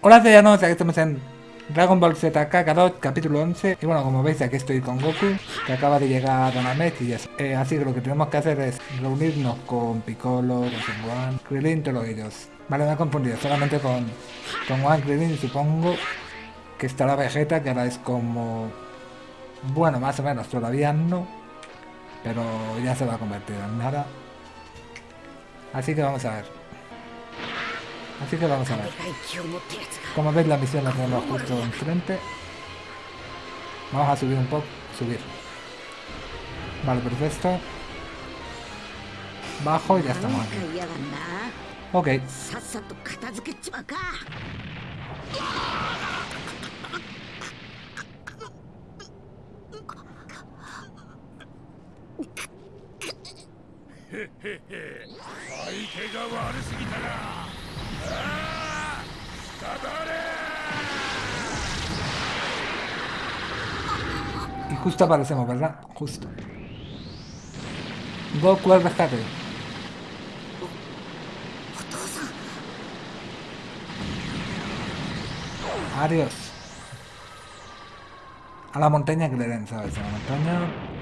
Hola sellanos, aquí estamos en Dragon Ball Z Kakarot, capítulo 11 Y bueno, como veis aquí estoy con Goku, que acaba de llegar a Namek y eh, Así que lo que tenemos que hacer es reunirnos con Piccolo, con Son Krillin, todos ellos. Vale, me he confundido, solamente con, con One Krillin supongo que estará Vegeta, que ahora es como... Bueno, más o menos, todavía no Pero ya se va a convertir en nada. Así que vamos a ver Así que vamos a ver. Como veis la misión la tenemos justo enfrente. Vamos a subir un poco. Subir. Vale, perfecto. Bajo y ya estamos aquí. Ok. Y justo aparecemos, ¿verdad? Justo. Goku al rescate. Adiós. A la montaña que le den, ¿sabes? A la montaña...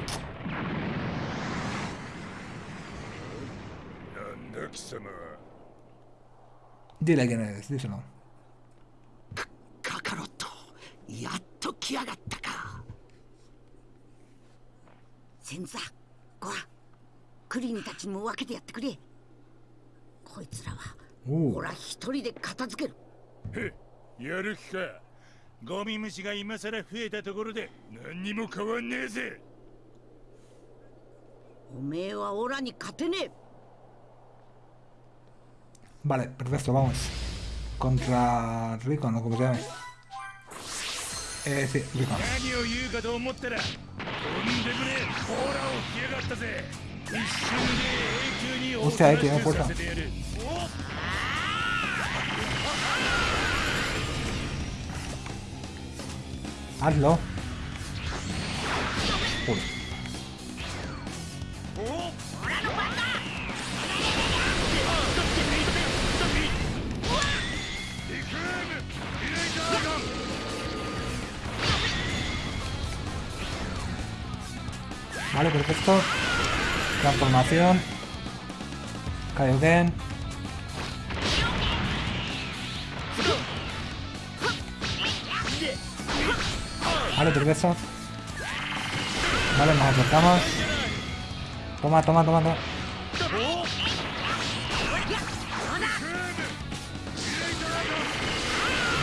Dile quién eres, díselo. カカロットやっと来やがったか。先座ゴアクリンたちも分けてやってくれ。こいつらはおう。俺は一人で片付ける。やる気か。ゴミ虫が今さら増えたところで何にも変わんねえぜ。おめえはオラに勝てねえ Vale, perfecto, vamos. Contra Ricon, no como se llame. Eh, sí, Ricon. Hostia, ahí tiene fuerza. Hazlo. Vale, perfecto. Transformación. Kaioken. Vale, perfecto. Vale, nos acercamos. Toma, toma, toma, toma.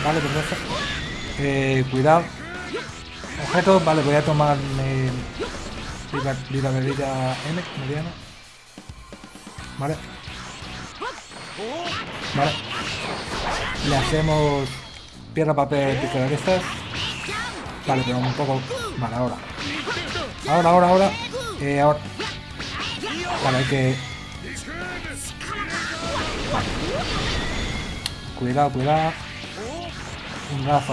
Vale, perfecto. Eh, cuidado. Objetos, vale, voy a tomar mi vida, vida bebida M, mediana. Vale. Vale. Le hacemos piedra, papel, tijera de estas. Vale, pero un poco... Vale, ahora. Ahora, ahora, ahora. Eh, ahora. Vale, hay que... Vale. Cuidado, cuidado. Un aquí.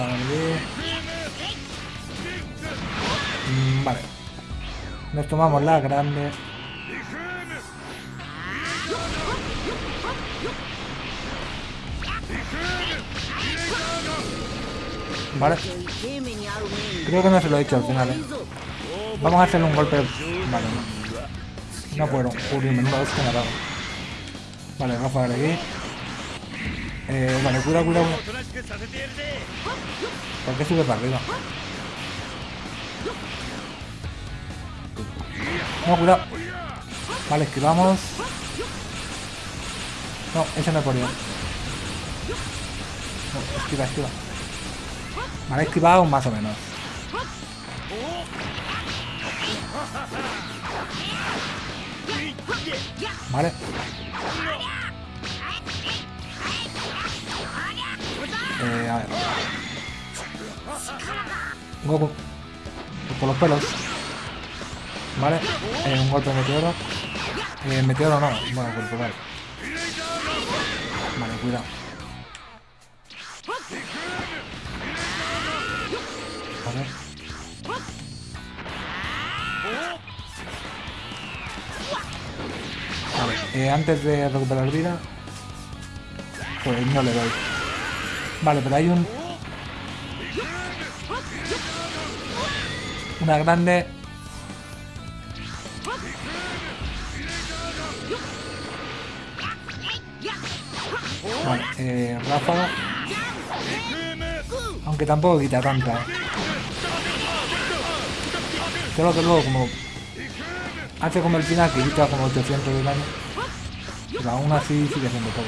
Mm, Vale. Nos tomamos la grande. Vale. Creo que no se lo he hecho al final, ¿eh? Vamos a hacerle un golpe... Vale, no. No puedo. Uy, menuda hostia me ha dado. Vale, vamos a aquí. Eh, vale, cura, cura, cura. ¿Por qué sube para arriba? No, cuidado. Vale, esquivamos. No, ese no he podido. No, esquiva, esquiva. Vale, esquivado más o menos. Vale. Eh, a ver. Goku. Por los pelos. Vale. Eh, un golpe de meteoro. Eh, meteoro no. Bueno, corporal. Vale, cuidado. Vale. Vale, eh, antes de recuperar vida, pues no le doy. Vale, pero hay un... Una grande... Vale, eh, ráfaga. Aunque tampoco quita tanta. ¿eh? Solo que luego como... Hace como el final que quita como 800 de daño. Pero aún así sigue siendo todo.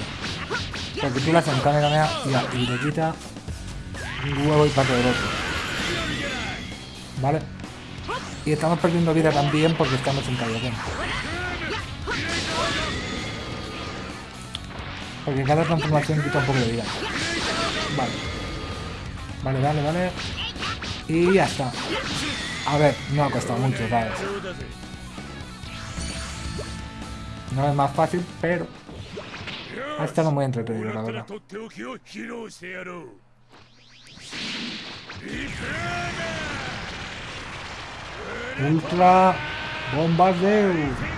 Porque tú le haces un y, y le quita un huevo y parte del otro. ¿Vale? Y estamos perdiendo vida también porque estamos en Kaioken. Porque cada transformación quita un poco de vida. Vale. Vale, vale, vale. Y ya está. A ver, no ha costado mucho, ¿sabes? No es más fácil, pero... Ha estado muy entretenido, la verdad. Ultra Bombardeo.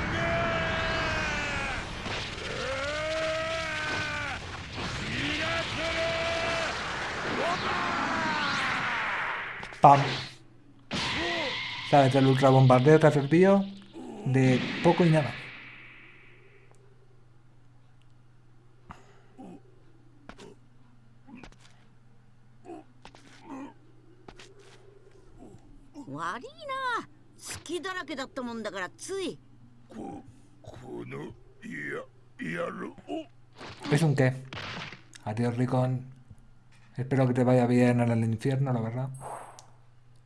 ¡Pam! ¿Sabes? El ultrabombardeo te ha servido de poco y nada. ¿Es un qué? Adiós, Ricón. Espero que te vaya bien en el infierno, la verdad.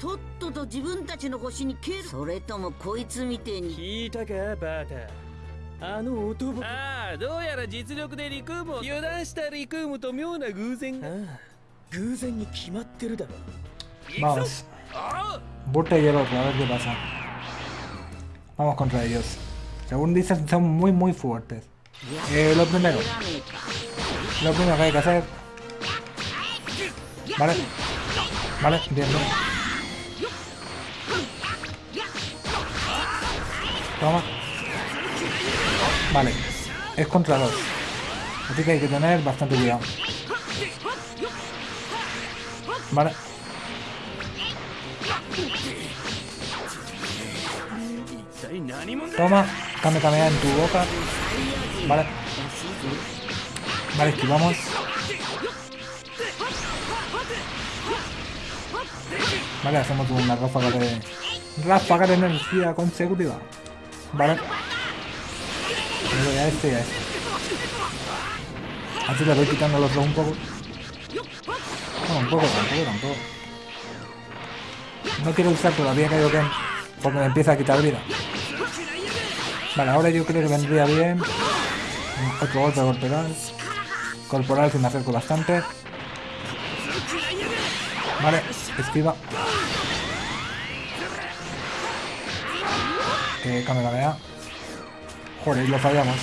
とっとと自分たちの星に消えるそれともこいつみてえに聞いたかバータあの男ああどうやら実力でリクームを油断したリクームと妙な偶然がああ偶然に決まってるだろ Vamos. あ Burta y el otro, a ver qué pasa. Vamos contra ellos. Según dicen, son muy, muy fuertes. Eh, lo primero. Lo primero que hay que hacer. Vale. Vale, bien, bien. Toma. Vale. Es contra dos. Así que hay que tener bastante cuidado. Vale. Toma. Kame Kamea en tu boca. Vale. Vale, esquivamos. Vale, hacemos una ráfaga de... Ráfaga de energía consecutiva. Vale. Le a este y a este. Así le voy quitando los dos un poco. No, un poco, tampoco, tampoco. No quiero usar todavía Kaioken porque me empieza a quitar vida. Vale, ahora yo creo que vendría bien otro golpe corporal. Corporal si me acerco bastante. Vale, esquiva. Eh, Kamehameha. Joder, lo fallamos.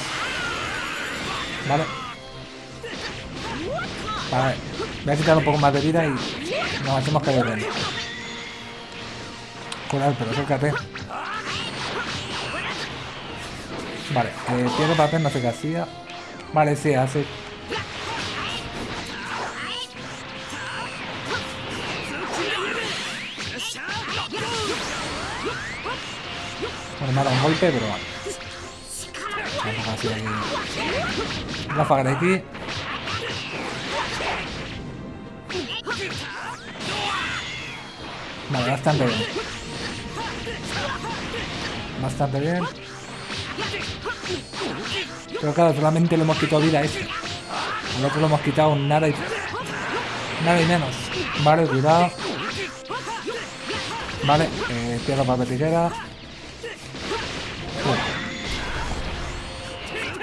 Vale. Vale. Voy a quitar un poco más de vida y nos hacemos caer bien. Joder, pero acércate. Vale, eh, piedra papel no sé qué hacía. Vale, sí, hace. Dado un golpe, pero vale. Vamos a hacer aquí. Ráfaga de aquí. Vale, bastante bien. Bastante bien. Pero claro, solamente le hemos quitado vida a este. Al otro lo hemos quitado nada y... Nada y menos. Vale, cuidado. Vale, eh, piedra, papel, tijera.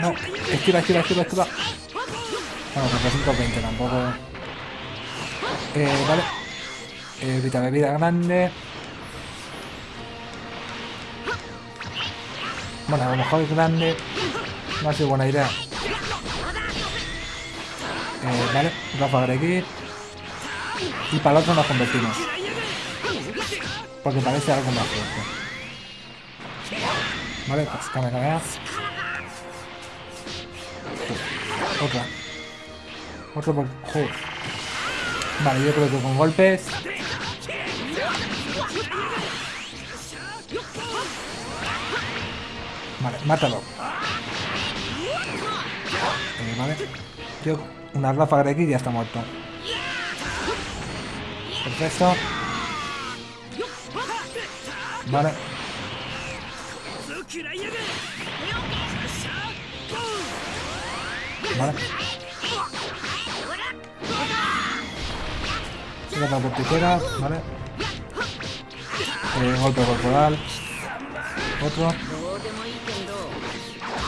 No, esquiva, esquiva, esquiva, esquiva. Bueno, con 320 tampoco. Eh, vale. Eh, Vita bebida grande. Bueno, a lo mejor es grande. No ha sido buena idea. Eh, vale, Rafa de aquí. Y para el otro nos convertimos. Porque parece algo más fuerte. Vale, pues cambia, cambia. Otra. Otro por... Joder. Vale, yo creo que con golpes... Vale, mátalo. Eh, vale. Yo, una ráfaga de aquí ya está muerto. Perfecto. Vale. vale. Tira porticera, vale. Eh, golpe corporal. Otro.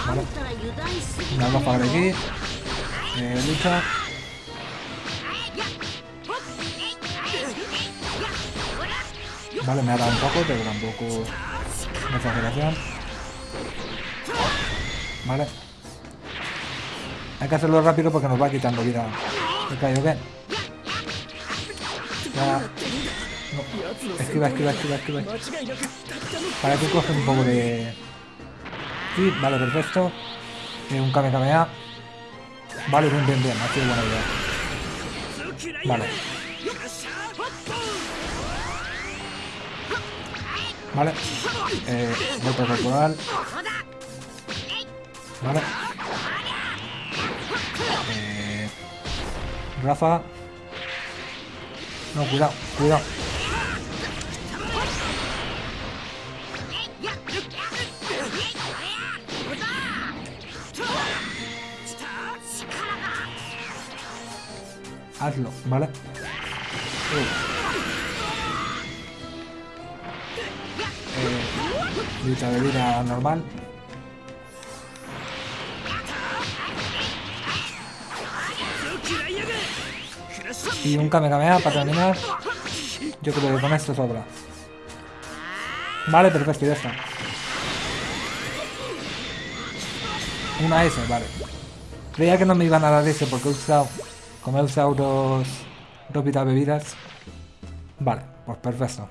Vale. Una gafa de aquí. Eh, lucha. Vale, me ha dado un poco, pero tampoco... Exageración. Vale. Hay que hacerlo rápido porque nos va quitando vida. Ok, ok. Ya. No. Esquiva, esquiva, esquiva, esquiva. Para que coge un poco de... Sí, vale, perfecto. Eh, un Kamehameha. Vale, bien, bien, bien. Ha sido buena idea. Vale. Vale. Eh, golpe corporal. Vale. Rafa. No, cuidado, cuidado. Hazlo, ¿vale? Eh, Vita de vida normal. Y un Kamehameha para terminar. Yo creo que con esto sobra. Vale, perfecto, ya está. Una S, vale. Creía que no me iban a dar ese porque he usado... Como he usado dos... Dos Vita bebidas. Vale, pues perfecto.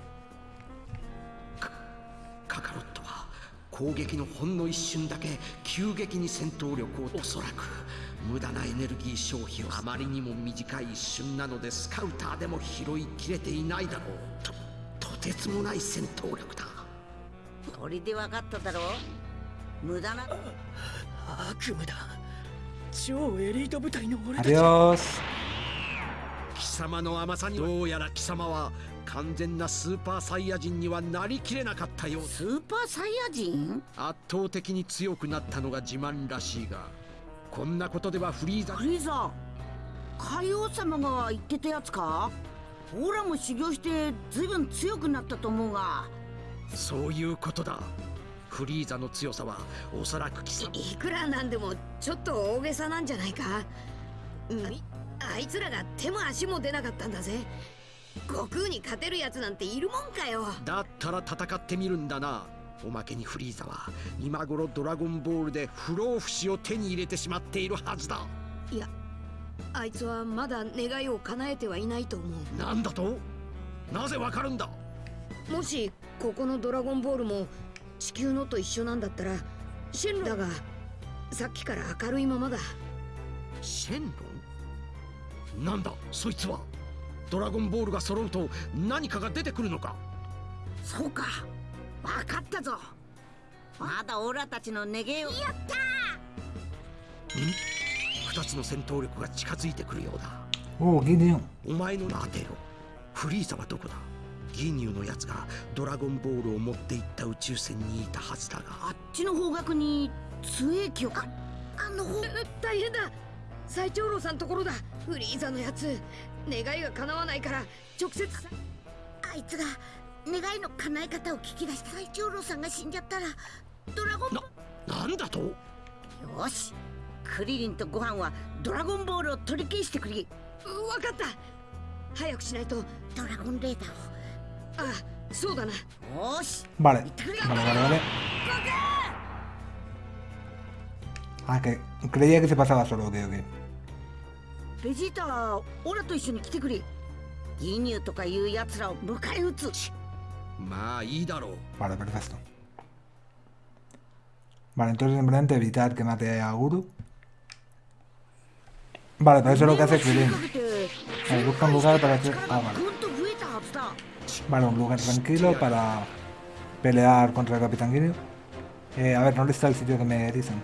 カカロットは攻撃のほんの一瞬だけ急激に戦闘力をおそらく 無駄なエネルギー消費をあまりにも短い一瞬なのでスカウターでも拾いきれていないだろう。ととてつもない戦闘力だ。これで分かっただろ無駄な悪夢だ。超エリート部隊の俺たち.貴様の甘さにどうやら貴様は完全なスーパーサイヤ人にはなりきれなかったようだ。スーパーサイヤ人？圧倒的に強くなったのが自慢らしいがこんなことではフリーザ。フリーザ。海王様が言ってたやつか？オラも修行してずいぶん強くなったと思うが。そういうことだ。フリーザの強さはおそらく貴様。いくらなんでもちょっと大げさなんじゃないか。みあいつらが手も足も出なかったんだぜ。悟空に勝てるやつなんているもんかよ。だったら戦ってみるんだなおまけにフリーザは今頃ドラゴンボールで不老不死を手に入れてしまっているはずだ。いやあいつはまだ願いを叶えてはいないと思なんだと？なぜわかるんだ？うもしここのドラゴンボールも地球のと一緒なんだったらシェンロンだがさっきから明るいままだ。シェンロン？なんだそいつは？ドラゴンボールが揃うと何かが出てくるのか？そうか分かったぞ。まだオラたちの願いを。やった二つの戦闘力が近づいてくるようだ。Oh, Gideon. お前の当てろフリーザはどこだ？ギニューのやつがドラゴンボールを持っていった宇宙船にいたはずだが。あっちの方角に杖液をか。あの方。大変だ。最長老さんところだ。フリーザのやつ願いが叶わないから直接。あいつが願いの叶え方を聞き出した最長老さんが死んじゃったらドラゴンななんだと？よし。クリリンとご飯はドラゴンボールを取り消してくれ。わかった。早くしないと。ドラゴンレーダーあそうだな。をよ。ーし Vale, vale, vale, vale. Ah, que creía que se pasaba solo, ok, ok. ベジータはオラと一緒に来てくれ。ギニューとかいうやつらを迎え撃つ Vale, perfecto. Vale, entonces simplemente evitar que mate a Guru. Vale, pero eso es lo que hace Krillin. Vale, busca un lugar para hacer... Ah, vale. Un lugar tranquilo para pelear contra el Capitán Guineo. Eh, a ver, ¿dónde está el sitio que me dicen?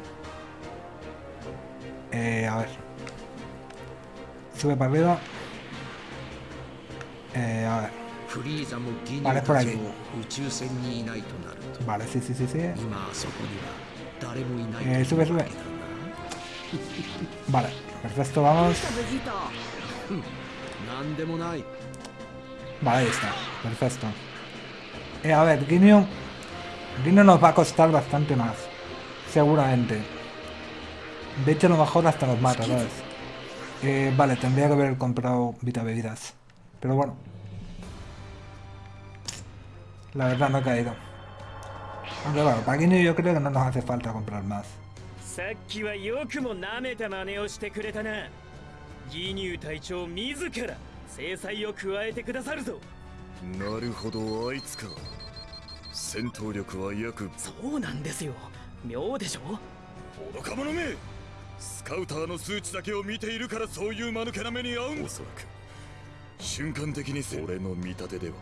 Eh, a ver. Sube para arriba. Eh, a ver. Vale, por aquí. Vale, sí, sí, sí, sí. Eh, sube, sube. Vale, perfecto, vamos. Vale, ahí está. Perfecto. Eh, a ver, Guineo... Guineo nos va a costar bastante más. Seguramente. De hecho, a lo mejor hasta nos mata, ¿sabes? Eh, vale, tendría que haber comprado Vita Bebidas. Pero bueno, La verdad no he caído. Aunque bueno, para Guineo yo creo que no nos hace falta comprar más. さっきはよくも舐めた真似をしてくれたな。ギニュー隊長自ら制裁を加えてくださるぞ。なるほどあいつか。戦闘力は約そうなんですよ。妙でしょ？愚か者め。スカウターの数値だけを見ているからそういう間抜けな目に遭うんおそらく。瞬間的にせ俺の見立てでは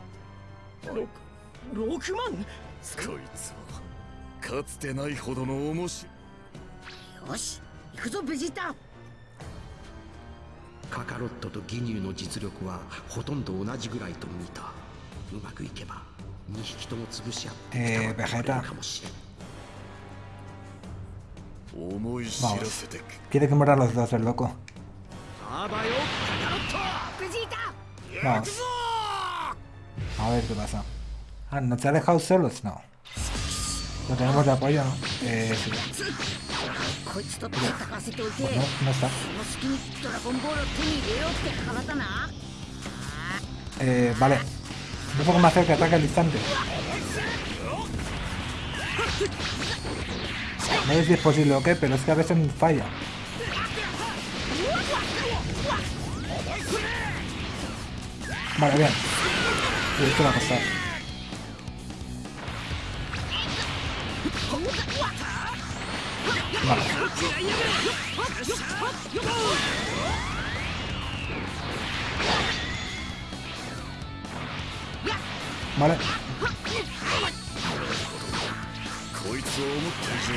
6万こいつはかつてないほどの面白い。よし行くぞベジータ。カカロットとギニューの実力はほとんど同じぐらいと見た。うまくいけば2匹とも潰し合ってベジー。タかもしれ。ん思い知らせてく Quiere que mueran los dos, el loco. あばよカカロットベジータ Vamos. A ver qué pasa. Ah, ¿no te ha dejado solos? No. lo tenemos de apoyo, ¿no? Eh, sí. Pues no, no está. Eh, vale. Un poco más cerca, ataca al instante. No sé si es posible o qué, pero es que a veces falla. Vale, bien. Y esto va a pasar. Vale. Vale.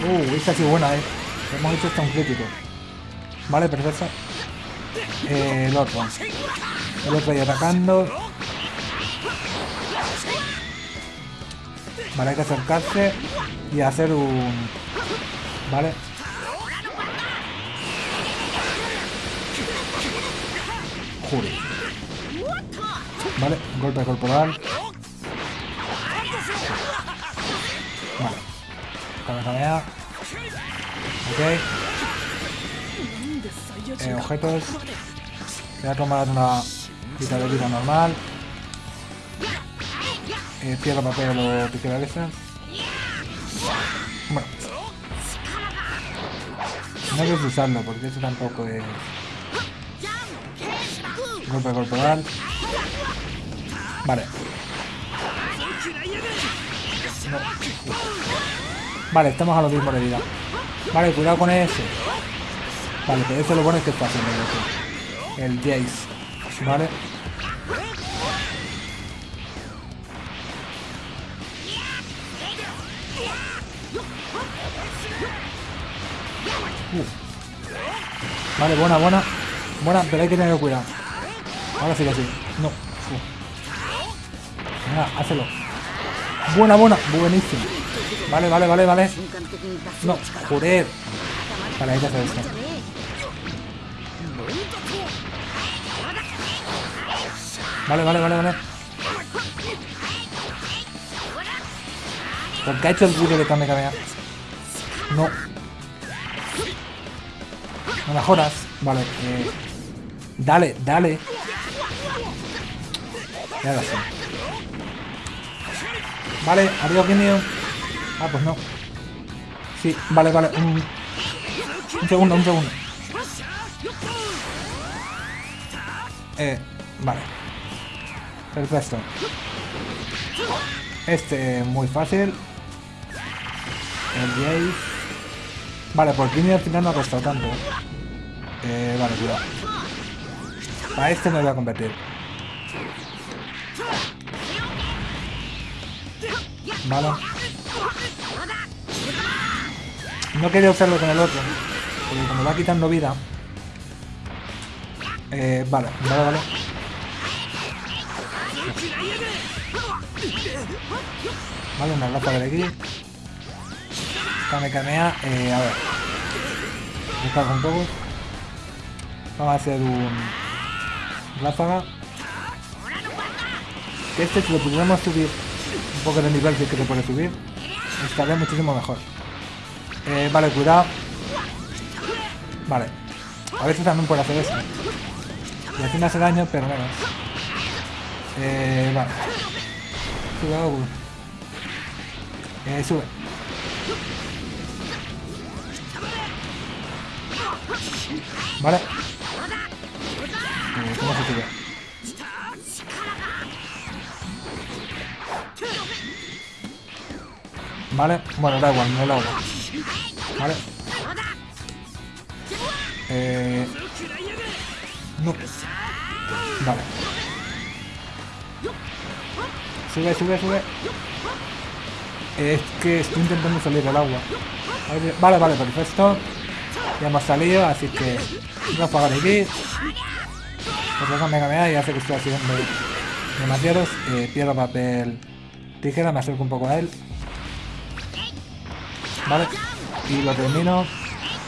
Uh, esta ha sido buena, eh. Hemos hecho hasta un crítico. Vale, perfecto. Eh, el otro. El otro ahí atacando. Vale, hay que acercarse y hacer un... Vale. Jure. Vale, golpe corporal. Vale. Kamehameha. Ok. Eh, objetos. Voy a tomar una vida de vida normal. Eh, papel o esa. Bueno. No quiero usarlo porque eso tampoco es... Golpe corporal. Vale. Vale, estamos a lo mismo de vida. Vale, cuidado con ese. Vale, pero eso lo bueno es que está haciendo. El Jace. Vale. Vale, buena, buena. Buena, pero hay que tener cuidado. Ahora sí que sí. No. Venga, hácelo. Buena, buena. Buenísimo. Vale, vale, vale, vale. No, joder. Vale, hay que hacer esto. Vale, vale, vale, vale. Porque ha hecho el ruido de Kame Kamea. No. No mejoras. Vale, eh. Dale, dale. Y ahora sí. Vale, adiós, Ginyu. Ah, pues no. Sí, vale, vale. Un, un segundo, un segundo. Eh, vale. Perfecto. Este, muy fácil. El Jace. Vale, por Ginyu al final no ha costado tanto. Eh, vale, cuidado. Para este me voy a convertir. Vale. No quería usarlo con el otro. Porque como va quitando vida. Eh, vale, vale, vale. Vale, una ráfaga de aquí. Kame Kamea, eh, a ver. Descarga un poco. Vamos a hacer un... Ráfaga. Este si lo pudiéramos subir un poco de nivel si es que se puede subir, estaría muchísimo mejor. Eh, vale, cuidado. Vale. A veces también puede hacer eso. Y así no hace daño, pero menos. Eh, vale. Goku. Eh, sube. Vale. ¿Cómo se sube? Vale, bueno, da igual, no lo hago. Vale. Eh... No. Vale. Sube, sube, sube. Es que estoy intentando salir del agua. Vale, vale, perfecto. Ya hemos salido, así que... Voy a apagar aquí. Pues Mega Mega y hace que estoy haciendo demasiados. Eh, pierdo papel tijera, me acerco un poco a él. Vale. Y lo termino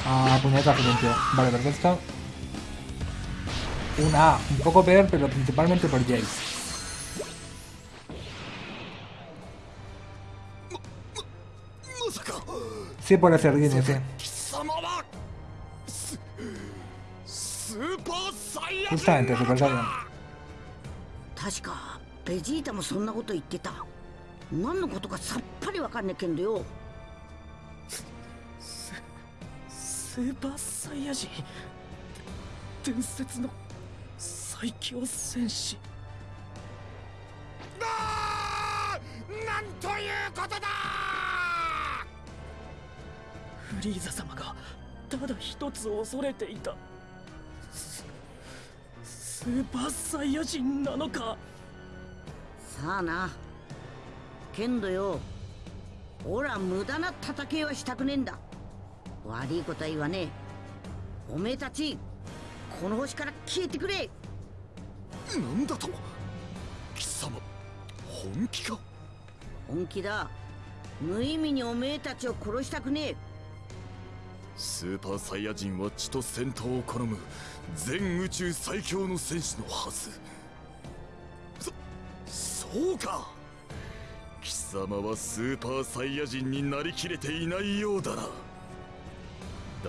a puñetazo limpio. Vale, perfecto. Una A, un poco peor, pero principalmente por Jace. Sí puede ser Guinea, sí. Justamente, Super Saiyan. 確かベジータもそんなこと言ってた。何のことかさっぱりわかんねえけんどよ。スーパーサイヤ人。伝説の最強戦士。あーなんということだ！フリーザ様がただ一つ恐れていた。ススーパーサイヤ人なのか？さあな。けんどよ。ほら無駄な戦いはしたくねえんだ。悪いことは言わねえ。おめえたちこの星から消えてくれ。なんだと？貴様本気か？本気だ。無意味におめえたちを殺したくねえ。スーパーサイヤ人は血と戦闘を好む全宇宙最強の戦士のはず。そそうか。貴様はスーパーサイヤ人になりきれていないようだな。だ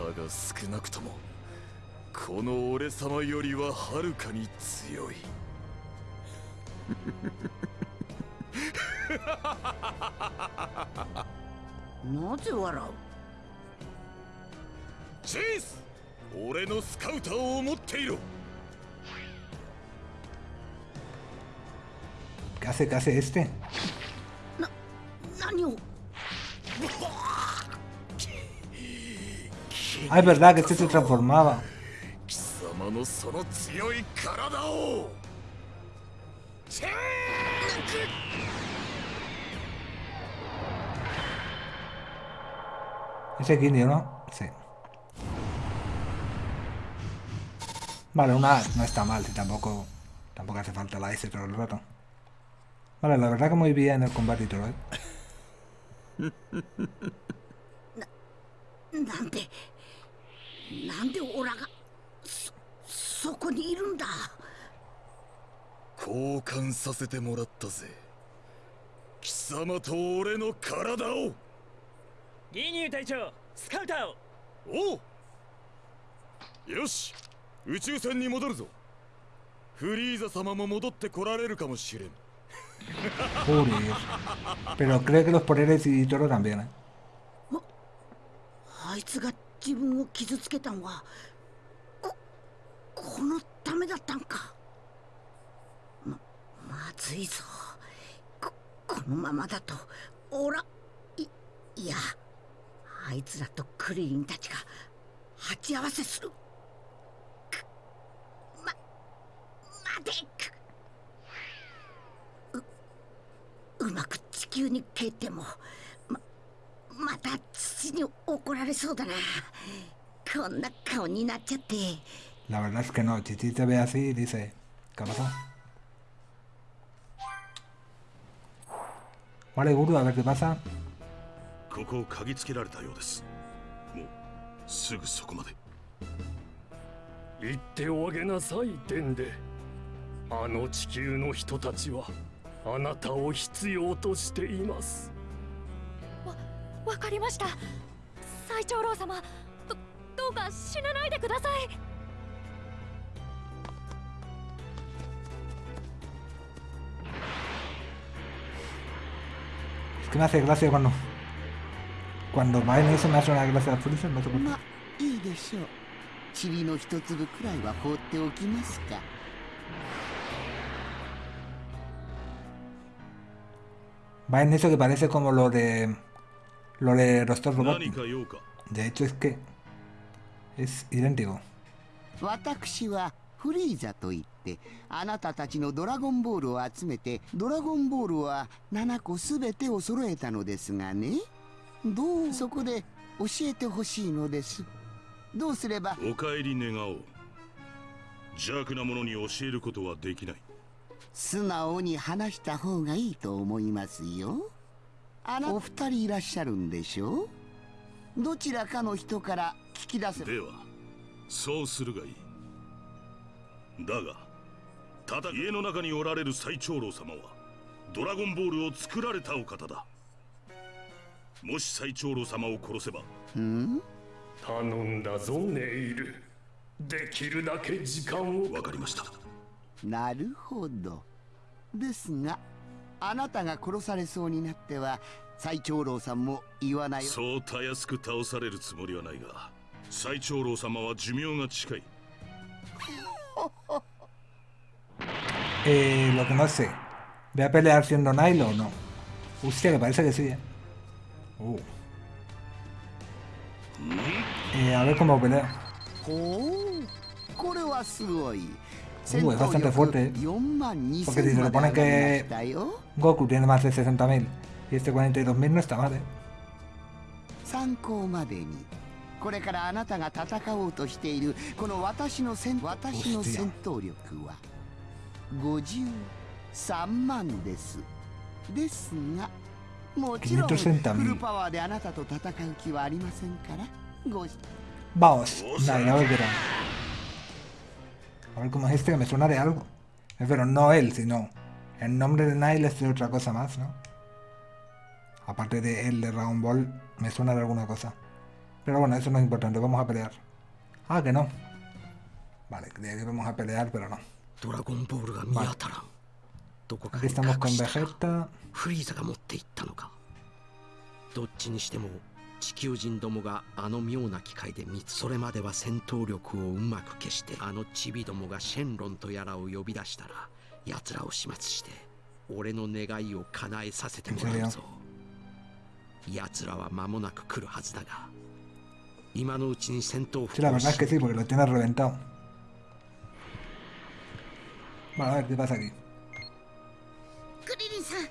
が少なくともこの俺様よりははるかに強い。なぜ笑う？チェイス俺のスカウターを持っていろ ¿Qué hace, qué hace este? 何を Ah, es verdad que este se transformaba. 貴様のその強い体をチェーク Ese Ginyu, ¿no? Sí. Vale, una A no está mal, y tampoco, tampoco hace falta la S todo el rato. Vale, la verdad que muy bien el combate y todo, ¿eh? なんでなんでオラがそそこにいるんだ交換させてもらったぜ貴様と俺の体をギニュー隊長スカウターをおうよし 宇宙船に戻るぞ。フリーザ様も戻って来られるかもしれん。Joder. Pero cree que los poderes y todo también, ¿eh? あいつが自分を傷つけたんはここのためだったんか。ままずいぞ。ここのままだとおらいいやあいつらとクリリンたちが鉢合わせするくま待てくううまく地球に帰ってもままた父に怒られそうだなこんな顔になっちゃって La verdad es que no. Chichi te ve así y dice, ¿qué pasado? Vale, Guru, a ver qué pasa. ここを嗅ぎつけられたようですもうすぐそこまで言っておあげなさいデンデあの地球の人たちはあなたを必要としていますわ分かりました最長老様どどうか死なないでくださいすみません、すみません、この。この前の人の話をあげます。まあ、いいでしょう。塵の一粒くらいは放っておきますか。Va en eso que parece como lo de... Lo de Rostov Robot. 何か用か De hecho es que... Es idéntico. 私はフリーザといってあなたたちのドラゴンボールを集めてドラゴンボールは7個すべてを揃えたのですがねどうそこで教えてほしいのですどうすればお帰り願おう邪悪な者に教えることはできない素直に話した方がいいと思いますよ。あなお二人いらっしゃるんでしょ？うどちらかの人から聞き出せではそうするがいい。だがただ家の中におられる最長老様はドラゴンボールを作られたお方だ。もし最長老様を殺せばん？頼んだぞネイル。できるだけ時間を。わかりましたなるほどですがあなたが殺されそうになっては最長老さんも言わないそうたやすく倒されるつもりはないが最長老様は寿命が近い Eh, lo que no sé. ¿Voy a pelear siendo Nilo o no? Hostia, que parece que sí, eh. Uh. Eh, a ver cómo pelea. ほうこれはすごい Uh, es bastante fuerte, eh. 4万2000 Porque si se ま lo で pone 上がりま que したよ Goku tiene más de 60.000 y este 42.000 no está mal, eh. 参考までにこれからあなたが戦おうとしているこの私の戦私の戦闘力は53万ですですがもちろんフ560,000ルパワーであなたと戦う気はありませんからご Vamos, dale, a ver o algo más este que me suena de algo. Eh, pero no él, sino el nombre de Nile es de otra cosa más, ¿no? Aparte de él de Dragon Ball, me suena de alguna cosa. Pero bueno, eso no es importante, vamos a pelear. Ah, que no. Vale, creía vamos a pelear, pero no. Estamos con Vegeta. 地球人どもがあの妙な機械で見つそれまでは戦闘力をうまく消してあのチビどもがシェンロンとやらを呼び出したら奴らを始末して俺の願いを叶えさせてもらうぞ奴らは間もなく来るはずだが今のうちに戦闘 tiene reventado. Vale, a ver, ¿qué pasa aquí? クリリンさんあっ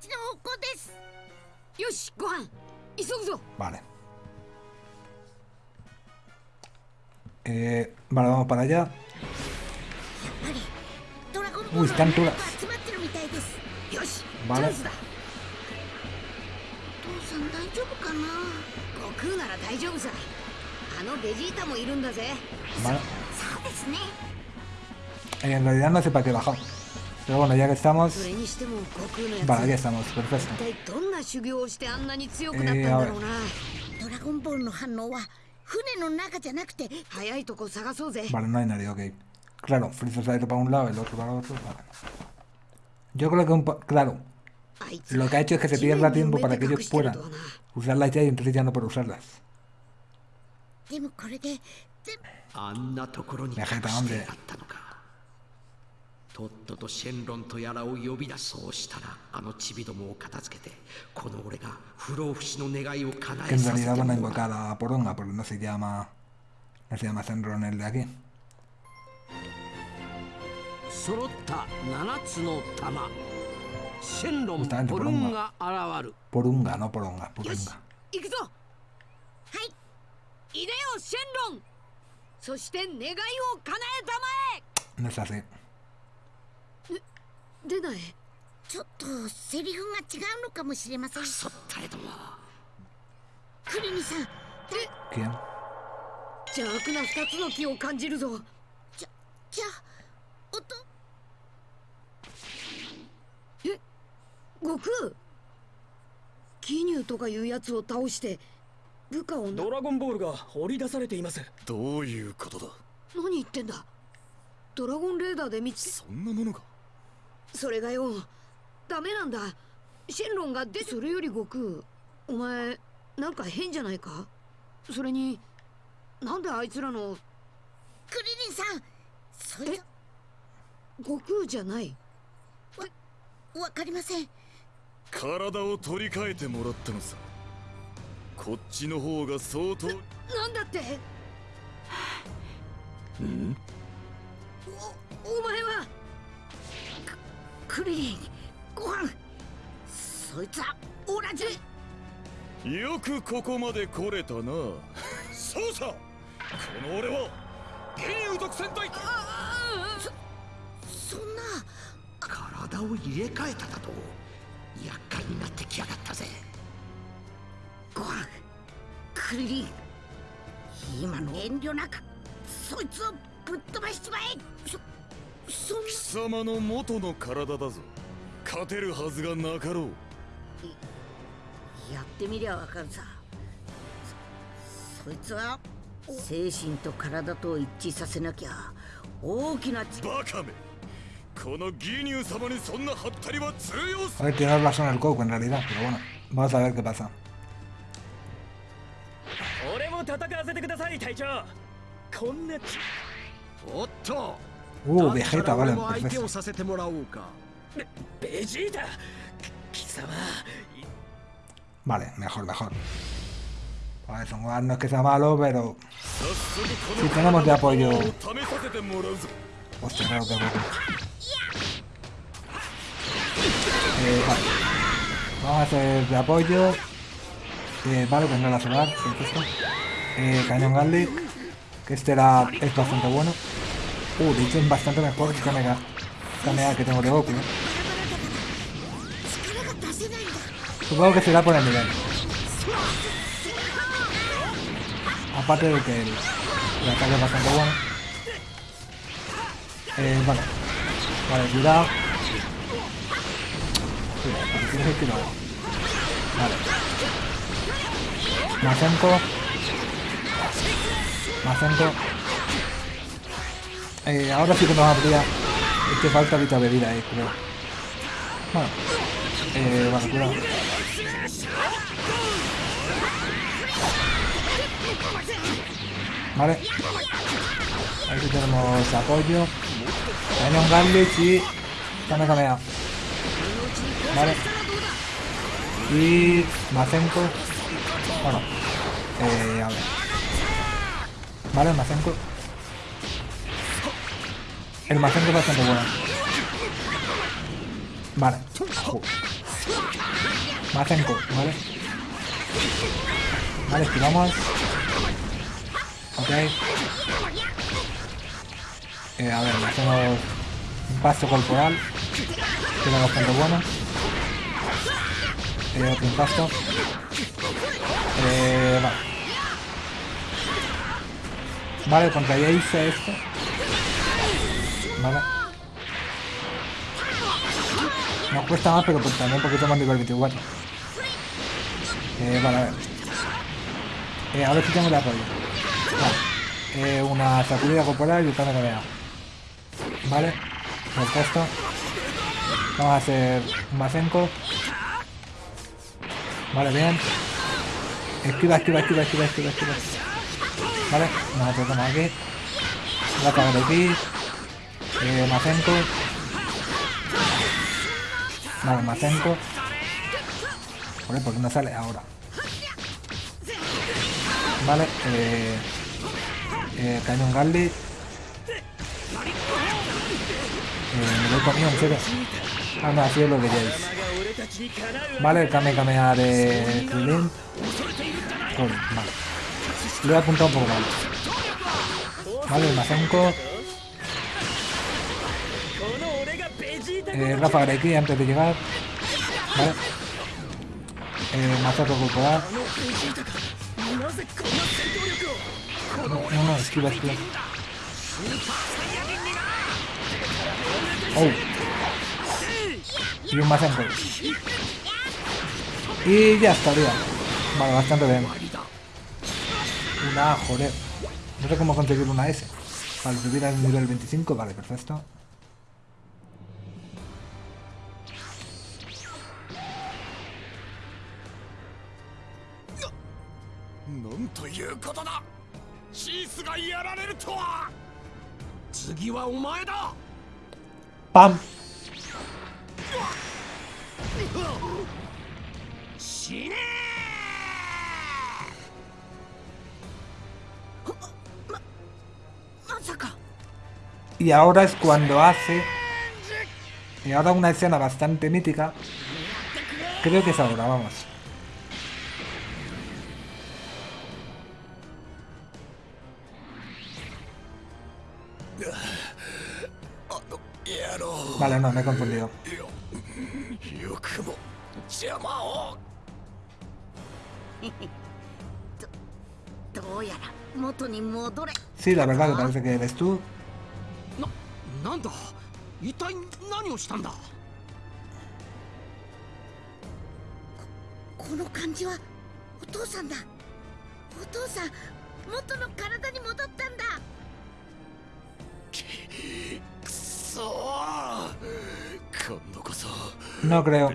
ちの方向ですよしご飯 Vale. Eh, vale, vamos para allá. Uy, están todas. Vale. Vale. Eh, en realidad no sé para qué bajar. Pero bueno, ya que estamos... Vale, aquí estamos, perfecto. Eh, a ver. Vale, no hay nadie, ok. Claro, Freezer se ha ido para un lado, el otro para el otro. Vale. Yo creo que un... Claro. Lo que ha hecho es que se pierda tiempo para que ellos puedan usarlas ya y entonces ya no puedo usarlas. Me hombre. とっととシェンロンとやらを呼び出そうしたらあのチビどもを片付けてこの俺が不老不死の願いを叶えさせてもらうかポロンガポロンガセヤマセヤマセンロンエルデアキ揃った七つの玉シェンロンポロンガ現る。ポロンガのポロンガポロンガ行くぞ。はい入れよシェンロン。そして願いを叶えたまえ。Necesito. 出ない？ちょっとセリフが違うのかもしれません。そったれども。クリニさん ¿Quién? 邪悪な二つの木を感じるぞ。じゃじゃあ音？悟空？キニューとかいうやつを倒して部下をな？ドラゴンボールが掘り出されています。どういうことだ？何言ってんだ。ドラゴンレーダーで見つけそんなものがそれがよ。ダメなんだ。シェンロンがでそれより悟空お前なんか変じゃないか？それになんであいつらの？クリリンさんそれ悟空じゃない。わかりません。体を取り替えてもらったのさ。こっちの方が相当。なんだって？おお前は？クリリンご飯。そいつはオラじゃよくここまで来れたな。そうさ。この俺は幻竜独占隊。そんな。体を入れ替えただと厄介になってきやがったぜ。ご飯。クリリン。今の遠慮なくそいつをぶっ飛ばしちまえそ貴様の元の体だぞ。勝てるはずがなかろう。やってみりゃわかるさ。そそいつは精神と体と一致させなきゃ大きなちバカめ。この義乳様にそんなハったりは通用す A ver, tiene razón el Goku en realidad, pero bueno, vamos a ver qué pasa. 俺も戦わせてください隊長。こんなちおっと Uh, だった Vegeta, ら俺 vale, も相手 perfecto. をさせてもらおうかベジータ貴様 Vale, mejor, mejor. Vale, Son Gohan no es que sea malo, pero 早速こ si tenemos de apoyo. の試させてもらうぞ Hostia, claro que Goku. Eh, vale. Vamos a hacer de apoyo. Eh, vale, pues no la solar, perfecto. Eh, cañón Garlic. Que este era, es bastante bueno. Uh, de hecho es bastante mejor que Kanega. Kanega que tengo de Goku. ¿eh? Supongo que será por el nivel. Aparte de que el, el es bastante bueno. Eh, vale. Vale, cuidado. Cuidado, porque tienes el kilo. Vale. Más 5. Más eh, ahora sí que nos habría... Es que falta ahorita bebida ahí, creo. Bueno. Eh, vale, cuidado. Vale. Aquí tenemos apoyo. Cañón Garlic y... Kame Kamea. Vale. Y... Mazenko. Bueno. Eh, a ver. Vale, Mazenko. El Mazenko es bastante bueno. Vale. Jo. Mazenko, ¿vale? Vale, esquivamos. Ok. Eh, a ver, hacemos un paso corporal. Que es bastante bueno. Eh, otro impasto. Eh, vale. Vale, contra Jace esto. Vale. Nos cuesta más, pero pues también un poquito más nivel 24. Eh, vale, a ver. Eh, a ver si tengo de apoyo. Vale. Eh, una sacudida corporal y un cambio de Vale, perfecto. Vamos a hacer un Masenko. Vale, bien. Esquiva, esquiva, esquiva, esquiva, esquiva, esquiva. Vale, nos acercamos aquí. La de aquí. Eh, Masenko. Vale, Masenko. Joder, ¿por qué no sale ahora? Vale, eh... Eh, Cañón Garlic. Eh, me lo he comido, en serio. Ah, no, así es lo que Jace. Vale, el Kamehameha de Krillin. Vale. Lo he apuntado un poco mal. Vale, el Masenko. Eh, Rafa Gareki antes de llegar. Vale. Eh, Masato corporal. No, no, no, esquiva, esquiva. Oh. Y un Masenko. Y ya estaría. Vale, bastante bien. Una joder. No sé cómo conseguir una S. Vale, subir al nivel 25, vale, perfecto. ということだシースがやられるとは次はお前だ ¡Pam! 死ね Y ahora es cuando hace... Y ahora una escena bastante mítica. Creo que es ahora, vamos. Vale, no, me he confundido. Sí, la verdad que parece que eres tú. No creo.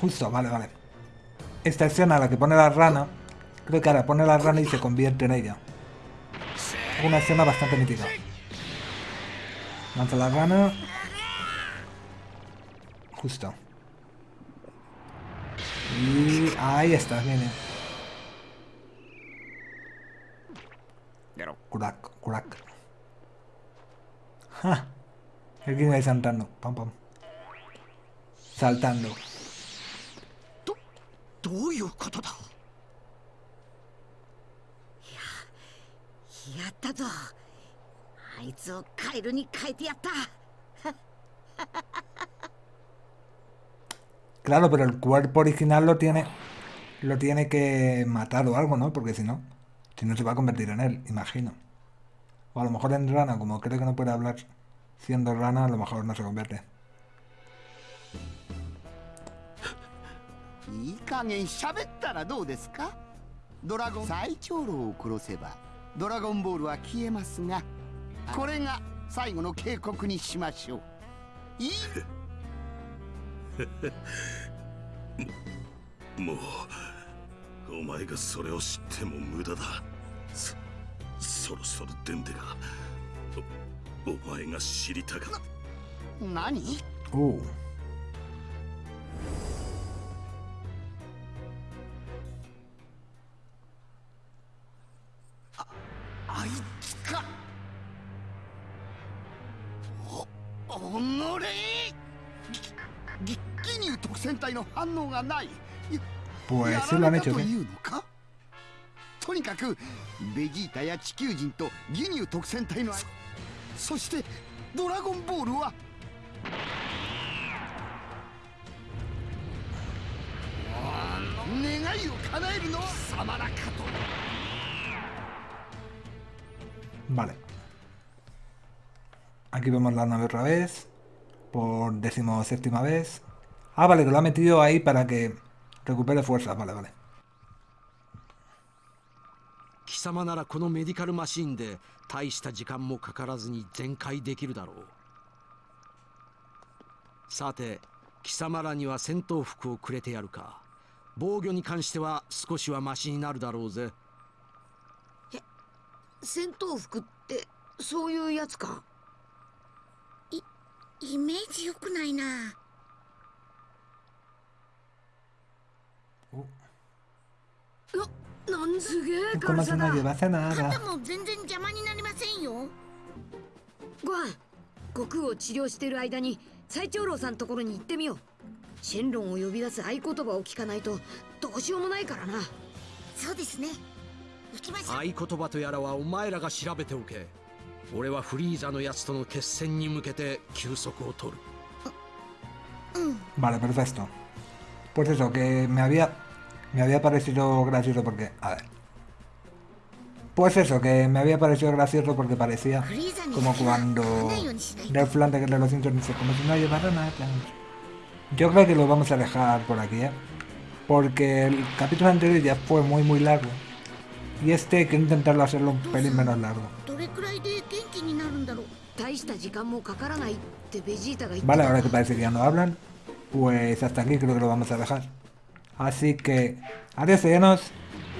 Justo, vale, vale. Esta escena, la que pone la rana, creo que ahora pone la rana y se convierte en ella. Una escena bastante mítica. Lanza la rana. Justo. Y ahí está, viene. Curac, curac. ¡Ja! El King ahí saltando. Pam, pam. Saltando. どやったぞあいつをカエルに変えてやった Claro, pero el cuerpo original lo tiene lo tiene que matar o algo, ¿no? Porque si no, si no se va a convertir en él, imagino. O a lo mejor en rana, como creo que no puede hablar siendo rana, a lo mejor no se convierte. いい加減喋ったらどうですかドラゴン最長老を殺せば ドラゴンボールは消えますがこれが最後の警告にしましょう。いい？もうお前がそれを知っても無駄だ。そそろそろデンデがおお前が知りたか何？Uh, あおおのれ。ぎぎギニュー特戦隊の反応がない。pues や sí ら lo han か？とにかくベジータや地球人とギニュー特戦隊のそそしてドラゴンボールは願いを叶えるのは様らかと。Vale. Aquí vemos la nave otra vez. Por decimoséptima vez. Ah, vale, que lo ha metido ahí para que recupere fuerza. Vale, vale. 貴様ならこのメディカルマシンで大した時間もかからずに全開できるだろうさて貴様らには戦闘服をくれてやるか防御に関しては少しはマシになるだろうぜ戦闘服ってそういうやつかイメージ良くないな。ななんすげえ軽さだ。nada. も全然邪魔になりませんよ。ご飯悟空を治療してる間に最長老さんところに行ってみよう。シェンロンを呼び出す合言葉を聞かないとどうしようもないからな。そうですね。行きましょう。合言葉とやらはお前らが調べておけ俺はフリーザのやつとの決戦に向けて休息を取る Vale, perfecto. Pues eso, que me había... Me había parecido gracioso porque... A ver. Pues eso, que me había parecido gracioso porque parecía フリーザに como だけは cuando 会わないようにしないと Del Flan de los Simpsons dice, como si no llevara nada. Yo creo que lo vamos a dejar por aquí, ¿eh? Porque el capítulo anterior ya fue muy muy largo. Y este quiero intentarlo hacerlo un pelín menos largo. どれくらいで元気になるんだろう大した時間もかからないってベジータが言って Vale, た ahora que parece que ya no hablan, pues hasta aquí creo que lo vamos a dejar. Así que, adiós señores,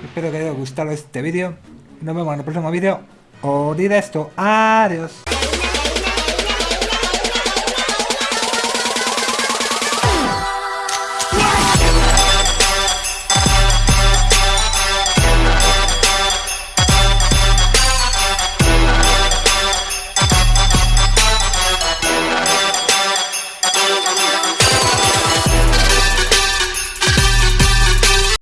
espero que haya gustado este vídeo. Nos vemos en el próximo vídeo. O esto, adiós.